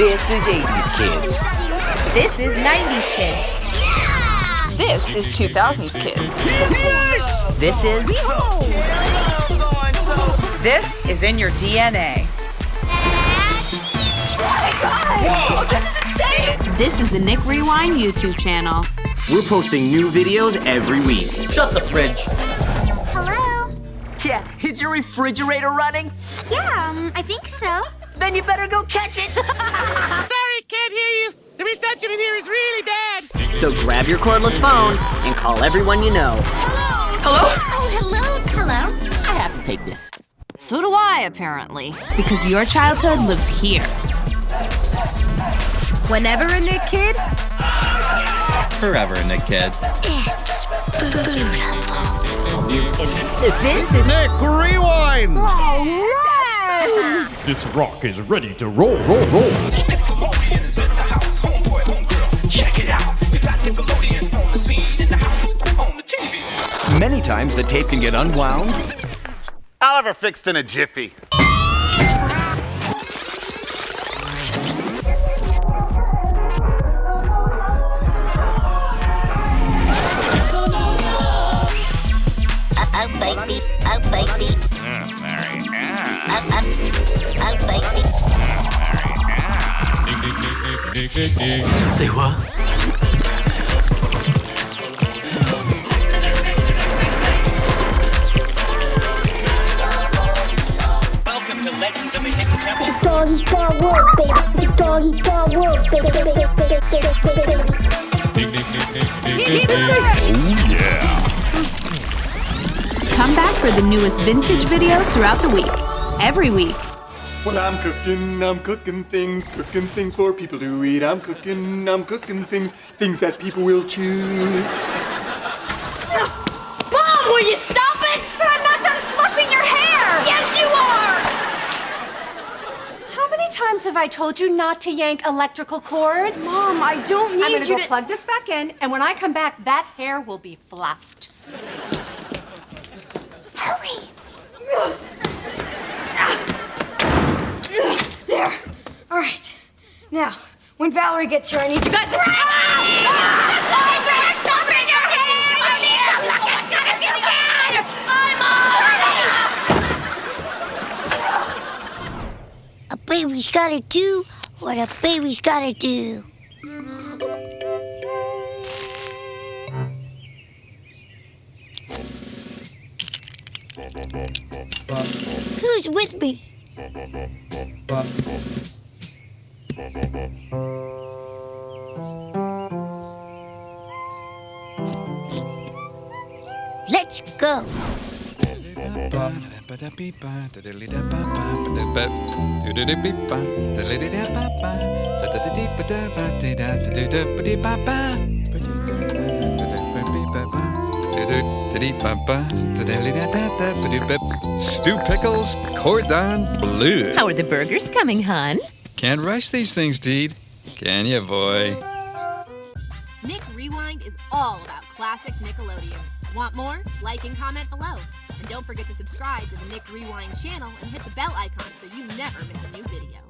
This is 80s kids. This is 90s kids. This is 2000s kids. This is This is in your DNA. Whoa, this is insane! This is the Nick Rewind YouTube channel. We're posting new videos every week. Shut the fridge. Hello? Yeah, is your refrigerator running? Yeah, um, I think so. Then you better go catch it. Sorry, can't hear you. The reception in here is really bad. so grab your cordless phone and call everyone you know. Hello? Hello? Oh, hello, hello. I have to take this. So do I, apparently. Because your childhood lives here. Whenever a Nick kid, Forever, Nick Kid. It's beautiful. this is Nick, rewind! Oh. This rock is ready to roll, roll, roll. Many times the tape can get unwound. Oliver fixed in a jiffy. Oh, baby. Oh, baby. Oh, oh, Hidden Temple. Doggy dog world. Come back for the newest vintage videos throughout the week. Every week. When I'm cooking, I'm cooking things, cooking things for people to eat. I'm cooking, I'm cooking things, things that people will chew. Mom, will you stop it? But I'm not done fluffing your hair. Yes, you are. How many times have I told you not to yank electrical cords? Mom, I don't need I'm gonna you go to. plug this back in, and when I come back, that hair will be fluffed. Hurry. Now, when Valerie gets here, I need you guys. I'm A baby's gotta do what a baby's gotta do. Who's with me? Let's go. Stu Pickles, cordon bleu. How are the burgers coming, hon? Can't rush these things, Deed. Can ya, boy? Nick Rewind is all about classic Nickelodeon. Want more? Like and comment below. And don't forget to subscribe to the Nick Rewind channel and hit the bell icon so you never miss a new video.